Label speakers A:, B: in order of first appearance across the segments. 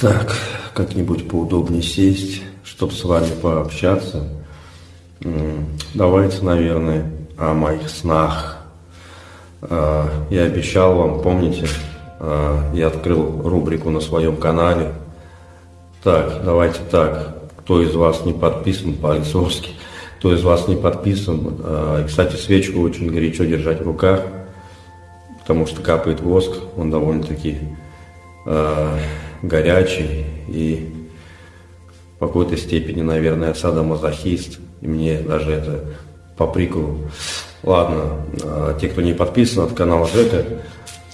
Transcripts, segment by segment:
A: Так, как-нибудь поудобнее сесть, чтобы с вами пообщаться. Давайте, наверное, о моих снах. А, я обещал вам, помните, а, я открыл рубрику на своем канале. Так, давайте так. Кто из вас не подписан по-лицовски, кто из вас не подписан. А, кстати, свечку очень горячо держать в руках, потому что капает воск, он довольно-таки горячий и в какой-то степени, наверное, садомазохист. И мне даже это по приколу. Ладно, а, те, кто не подписан, от канала Жека,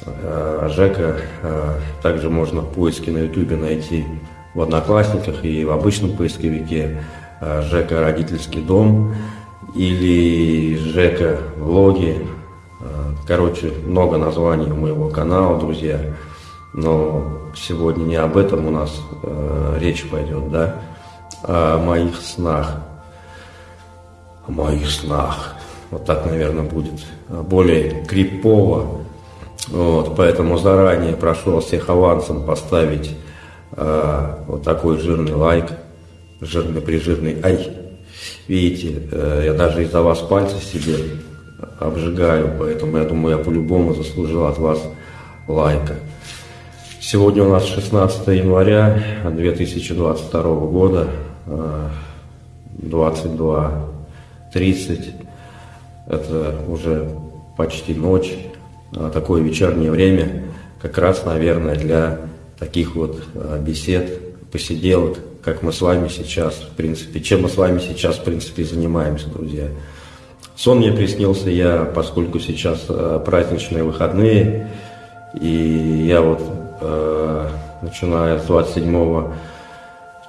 A: а, Жека а, также можно в поиске на ютубе найти в Одноклассниках и в обычном поисковике Жека Родительский дом или Жека Влоги. Короче, много названий у моего канала, друзья. Но сегодня не об этом у нас э, речь пойдет, да, а о моих снах. О моих снах. Вот так, наверное, будет более крипово. Вот, поэтому заранее прошу вас всех авансом поставить э, вот такой жирный лайк, жирный прижирный. Ай, видите, э, я даже из-за вас пальцы себе обжигаю, поэтому я думаю, я по-любому заслужил от вас лайка. Сегодня у нас 16 января 2022 года, 22.30. Это уже почти ночь, а такое вечернее время, как раз, наверное, для таких вот а, бесед, посиделок, как мы с вами сейчас, в принципе, чем мы с вами сейчас, в принципе, занимаемся, друзья. Сон мне приснился я, поскольку сейчас а, праздничные выходные, и я вот Э, начиная с 27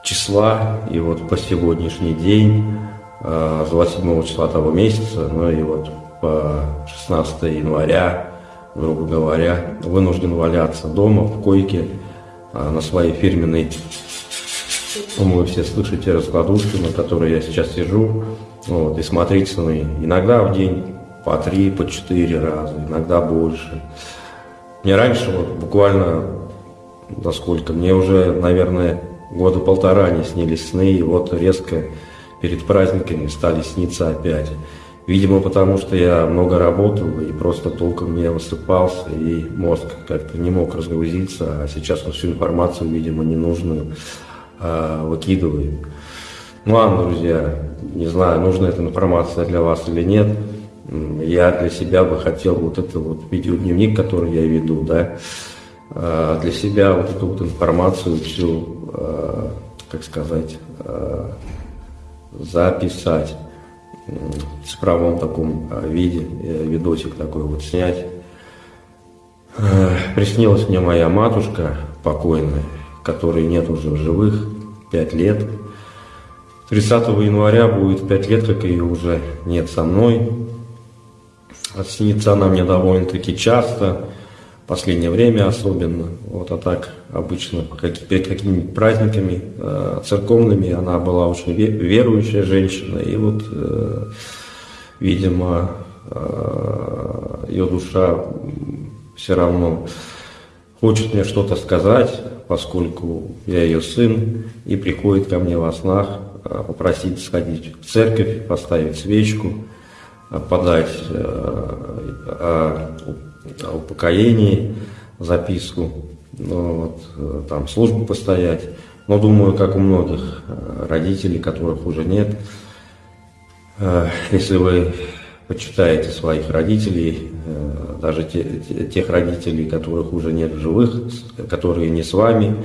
A: числа и вот по сегодняшний день, э, с 27 числа того месяца, ну и вот по 16 января, грубо говоря, вынужден валяться дома в койке э, на своей фирменной, вы все слышите, раскладушке, на которой я сейчас сижу, вот, и смотреть сны. Иногда в день по три, по четыре раза, иногда больше. Мне раньше вот буквально до сколько, мне уже, наверное, года полтора не снились сны, и вот резко перед праздниками стали сниться опять. Видимо, потому что я много работал и просто толком не высыпался, и мозг как-то не мог разгрузиться, а сейчас вот всю информацию, видимо, ненужную а, выкидываю. Ну ладно, друзья, не знаю, нужна эта информация для вас или нет. Я для себя бы хотел вот это вот видеодневник, который я веду, да, для себя вот эту вот информацию всю, э, как сказать, э, записать в цифровом таком виде, видосик такой вот снять. Приснилась мне моя матушка покойная, которой нет уже в живых, пять лет. 30 января будет пять лет, как ее уже нет со мной. Снится она мне довольно-таки часто последнее время особенно. Вот, а так обычно перед какими-нибудь праздниками э, церковными она была очень верующая женщина. И вот, э, видимо, э, ее душа все равно хочет мне что-то сказать, поскольку я ее сын, и приходит ко мне во снах э, попросить сходить в церковь, поставить свечку, э, подать э, о упокоении записку, ну, вот, э, там службу постоять. Но думаю, как у многих э, родителей, которых уже нет, э, если вы почитаете своих родителей, даже те, тех родителей, которых уже нет в живых, которые не с вами,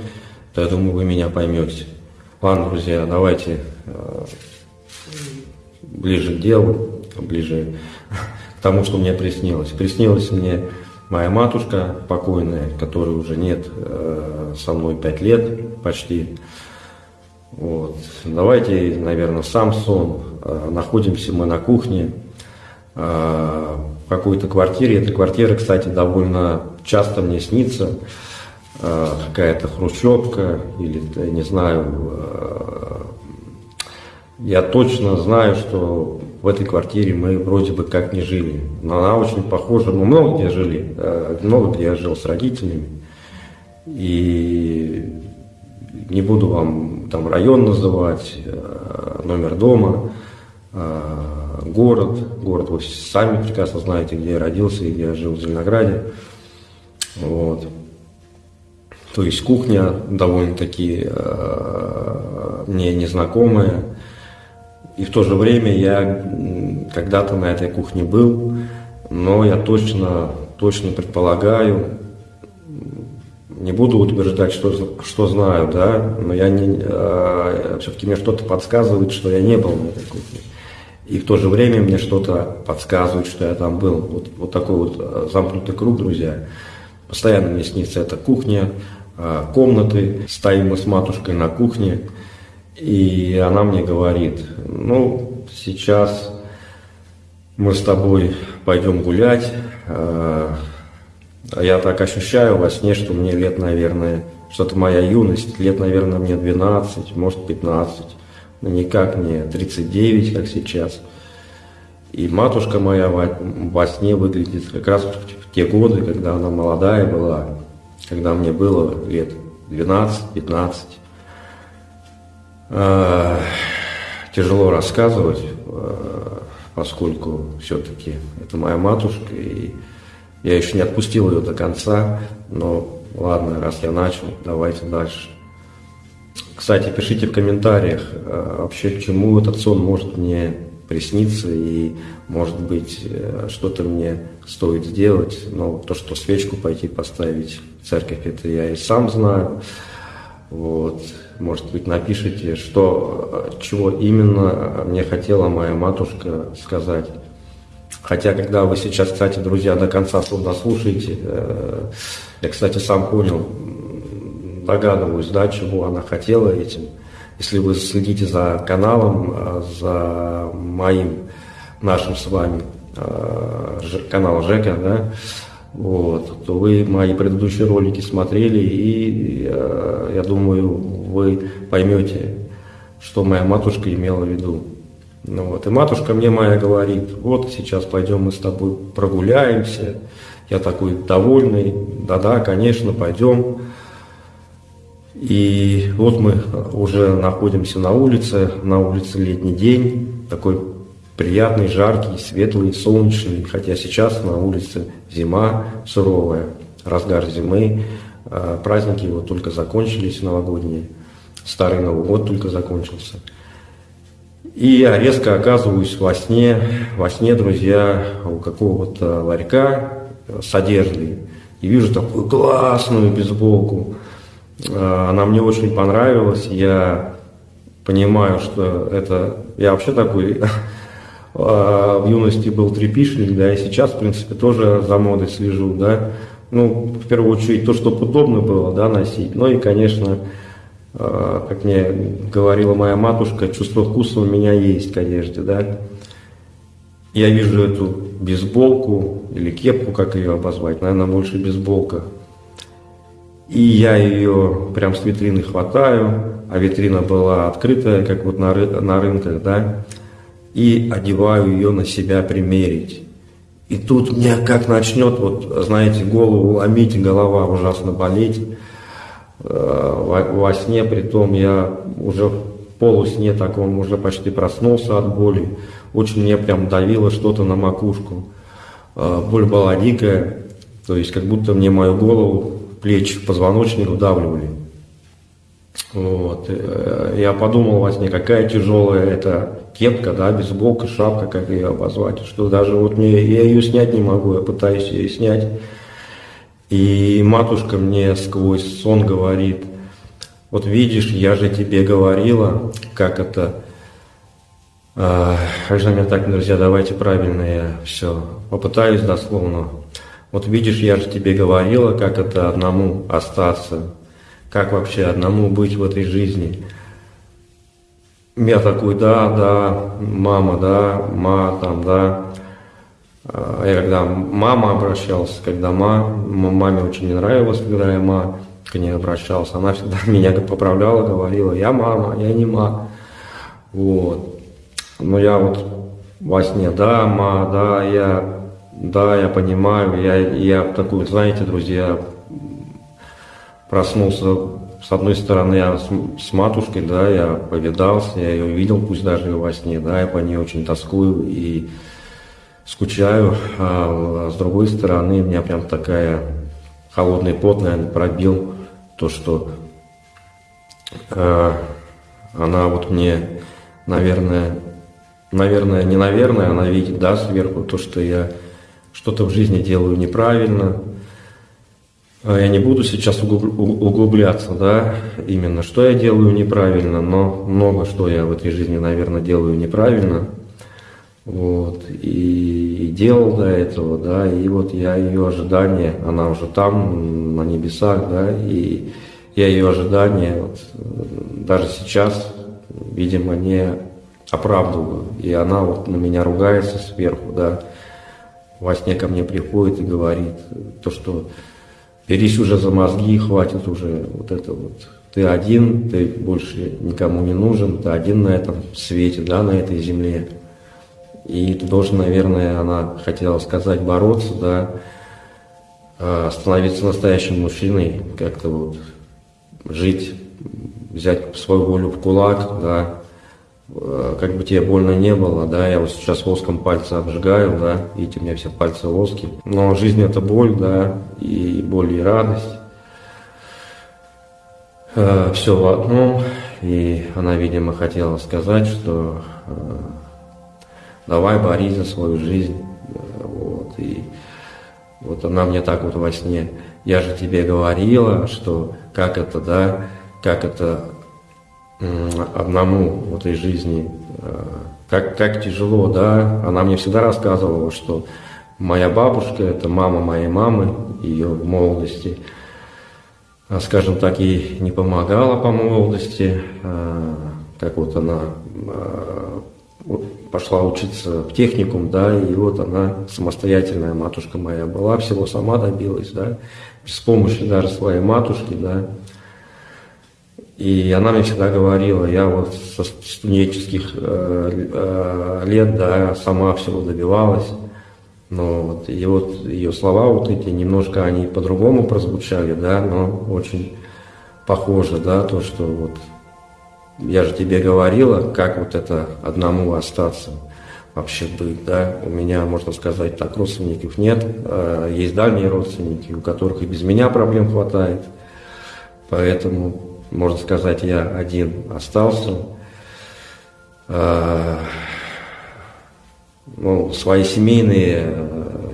A: то я думаю, вы меня поймете. Ладно, друзья, давайте ближе к делу, ближе тому, что мне приснилось. Приснилось мне моя матушка покойная, которой уже нет э, со мной пять лет почти. Вот. Давайте, наверное, сам сон. Э, находимся мы на кухне э, в какой-то квартире. Эта квартира, кстати, довольно часто мне снится. Э, какая-то хрущевка или, не знаю, э, я точно знаю, что в этой квартире мы вроде бы как не жили. Но она очень похожа, мы много где жили, э, много где я жил с родителями. И не буду вам там район называть, э, номер дома, э, город. Город вы сами прекрасно знаете, где я родился и где я жил в Зеленограде. Вот. То есть кухня довольно-таки мне незнакомая. И в то же время я когда-то на этой кухне был, но я точно, точно предполагаю, не буду утверждать, что, что знаю, да, но я не, э, все-таки мне что-то подсказывает, что я не был на этой кухне. И в то же время мне что-то подсказывает, что я там был. Вот, вот такой вот э, замкнутый круг, друзья. Постоянно мне снится эта кухня, э, комнаты, стоим мы с матушкой на кухне, и она мне говорит, ну, сейчас мы с тобой пойдем гулять, э, я так ощущаю во сне, что мне лет, наверное, что-то моя юность, лет, наверное, мне 12, может 15, но никак не 39, как сейчас. И матушка моя во сне выглядит как раз в те годы, когда она молодая была, когда мне было лет 12-15. Э, тяжело рассказывать, э, поскольку все-таки это моя матушка, и я еще не отпустил ее до конца, но ладно, раз я начал, давайте дальше. Кстати, пишите в комментариях, э, вообще к чему этот сон может мне присниться, и может быть что-то мне стоит сделать. Но то, что свечку пойти поставить в церковь, это я и сам знаю. Вот. Может быть, напишите, что, чего именно мне хотела моя матушка сказать. Хотя, когда вы сейчас, кстати, друзья, до конца дослушаете, э, я, кстати, сам понял, догадываюсь, да, чего она хотела этим. Если вы следите за каналом, э, за моим, нашим с вами э, канал Жека, да, вот, то вы мои предыдущие ролики смотрели, и я думаю, вы поймете, что моя матушка имела в виду. Ну вот, и матушка мне моя говорит, вот сейчас пойдем мы с тобой прогуляемся. Я такой довольный, да-да, конечно, пойдем. И вот мы уже находимся на улице, на улице летний день, такой приятный, жаркий, светлый, солнечный, хотя сейчас на улице зима суровая, разгар зимы, а праздники вот только закончились новогодние, старый Новый год только закончился – и я резко оказываюсь во сне, во сне, друзья, у какого-то ларька с одеждой. И вижу такую классную бейсболку. А, она мне очень понравилась. Я понимаю, что это... Я вообще такой в юности был трепишник, да, и сейчас, в принципе, тоже за модой слежу, да. Ну, в первую очередь, то, чтобы удобно было, да, носить. Ну и, конечно, а, как мне говорила моя матушка, чувство вкуса у меня есть к одежде, да. Я вижу эту бейсболку или кепку, как ее обозвать, наверное, больше бейсболка. И я ее прям с витрины хватаю, а витрина была открытая, как вот на, ры на рынках, да, и одеваю ее на себя примерить. И тут мне как начнет, вот, знаете, голову ломить, голова ужасно болеть. Э, во, во сне, притом я уже в полусне таком уже почти проснулся от боли. Очень мне прям давило что-то на макушку. Э, боль была дикая, то есть как будто мне мою голову, плечи, позвоночник вдавливали. Вот. Э, я подумал во сне, какая тяжелая эта кепка, да, бейсболка, шапка, как ее обозвать, что даже вот мне, я ее снять не могу, я пытаюсь ее снять. И матушка мне сквозь сон говорит, вот видишь, я же тебе говорила, как это... А, же мне так, друзья, давайте правильно я все попытаюсь дословно. Вот видишь, я же тебе говорила, как это одному остаться, как вообще одному быть в этой жизни. Я такой, да, да, мама, да, ма, там, да. А, я когда мама обращался, когда ма, маме очень не нравилось, когда я ма к ней обращался, она всегда меня поправляла, говорила, я мама, я не ма. Вот. Но я вот во сне, да, ма, да, я, да, я понимаю, я, я такой, знаете, друзья, проснулся, с одной стороны, я с, с матушкой, да, я повидался, я ее видел, пусть даже и во сне, да, я по ней очень тоскую и скучаю, а с другой стороны, меня прям такая холодный пот, наверное, пробил то, что э, она вот мне, наверное, наверное, не наверное, она видит, да, сверху то, что я что-то в жизни делаю неправильно. А я не буду сейчас углубляться, да, именно что я делаю неправильно, но много что я в этой жизни, наверное, делаю неправильно. Вот, и, и делал до этого, да, и вот я ее ожидания, она уже там, на небесах, да, и я ее ожидания, вот, даже сейчас, видимо, не оправдываю. И она вот на меня ругается сверху, да, во сне ко мне приходит и говорит, то, что берись уже за мозги, хватит уже вот это вот. Ты один, ты больше никому не нужен, ты один на этом свете, да, на этой земле. И ты должен, наверное, она хотела сказать, бороться, да, а, становиться настоящим мужчиной, как-то вот жить, взять свою волю в кулак, да, как бы тебе больно не было, да, я вот сейчас воском пальцы обжигаю, да, видите, у меня все пальцы воски. Но жизнь это боль, да, и боль и радость. Э, все в одном, и она, видимо, хотела сказать, что э, давай борись за свою жизнь, вот, и вот она мне так вот во сне, я же тебе говорила, что как это, да, как это одному в этой жизни, э, как, как тяжело, да, она мне всегда рассказывала, что моя бабушка, это мама моей мамы, ее в молодости, а, скажем так, ей не помогала по молодости, а, как вот она а, пошла учиться в техникум, да, и вот она самостоятельная матушка моя была, всего сама добилась, да, без помощи даже своей матушки, да, и она мне всегда говорила, я вот со студенческих э, э, лет, да, сама всего добивалась. Но вот, и вот ее слова вот эти, немножко они по-другому прозвучали, да, но очень похоже, да, то, что вот я же тебе говорила, как вот это одному остаться вообще быть, да. У меня, можно сказать так, родственников нет, а есть дальние родственники, у которых и без меня проблем хватает. Поэтому можно сказать, я один остался. А, ну, свои семейные,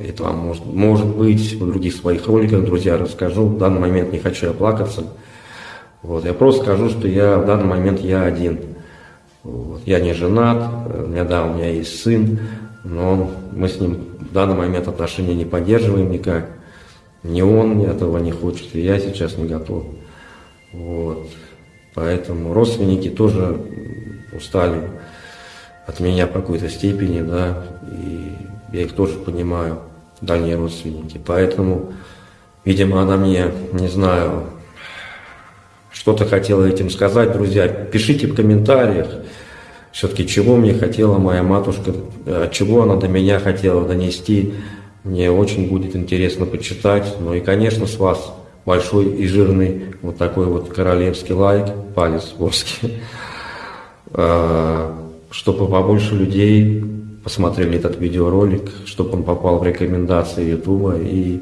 A: это вам может, может быть в других своих роликах, друзья, расскажу. В данный момент не хочу оплакаться. Вот, я просто скажу, что я в данный момент я один. Вот, я не женат, у меня, да, у меня есть сын, но мы с ним в данный момент отношения не поддерживаем никак. Ни он этого не хочет, и я сейчас не готов. Вот. Поэтому родственники тоже устали от меня в какой-то степени, да, и я их тоже понимаю, дальние родственники. Поэтому, видимо, она мне, не знаю, что-то хотела этим сказать, друзья. Пишите в комментариях, все-таки чего мне хотела моя матушка, от чего она до меня хотела донести. Мне очень будет интересно почитать. Ну и, конечно, с вас большой и жирный вот такой вот королевский лайк, палец воски, а, чтобы побольше людей посмотрели этот видеоролик, чтобы он попал в рекомендации Ютуба и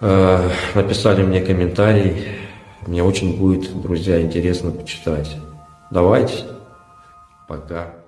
A: а, написали мне комментарий. Мне очень будет, друзья, интересно почитать. Давайте. Пока.